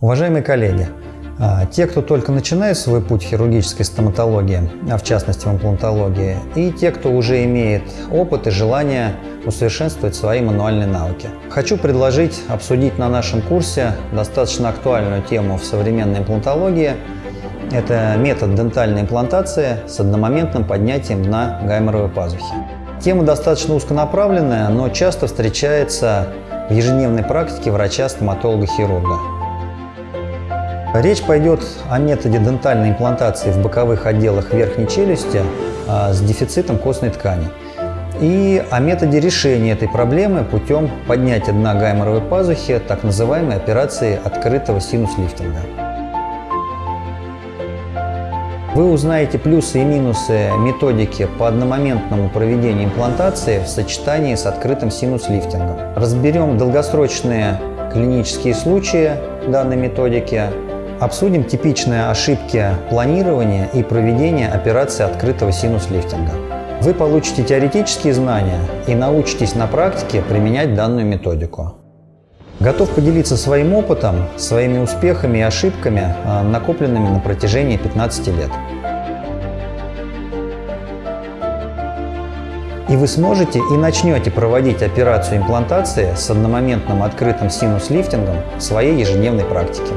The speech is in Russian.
Уважаемые коллеги, а, те, кто только начинает свой путь в хирургической стоматологии, а в частности в имплантологии, и те, кто уже имеет опыт и желание усовершенствовать свои мануальные навыки. Хочу предложить обсудить на нашем курсе достаточно актуальную тему в современной имплантологии. Это метод дентальной имплантации с одномоментным поднятием дна гайморовой пазухи. Тема достаточно узконаправленная, но часто встречается в ежедневной практике врача-стоматолога-хирурга. Речь пойдет о методе дентальной имплантации в боковых отделах верхней челюсти а, с дефицитом костной ткани и о методе решения этой проблемы путем поднятия дна гайморовой пазухи, так называемой операции открытого синус-лифтинга. Вы узнаете плюсы и минусы методики по одномоментному проведению имплантации в сочетании с открытым синус-лифтингом. Разберем долгосрочные клинические случаи данной методики, Обсудим типичные ошибки планирования и проведения операции открытого синус-лифтинга. Вы получите теоретические знания и научитесь на практике применять данную методику. Готов поделиться своим опытом, своими успехами и ошибками, а, накопленными на протяжении 15 лет. И вы сможете и начнете проводить операцию имплантации с одномоментным открытым синус-лифтингом в своей ежедневной практике.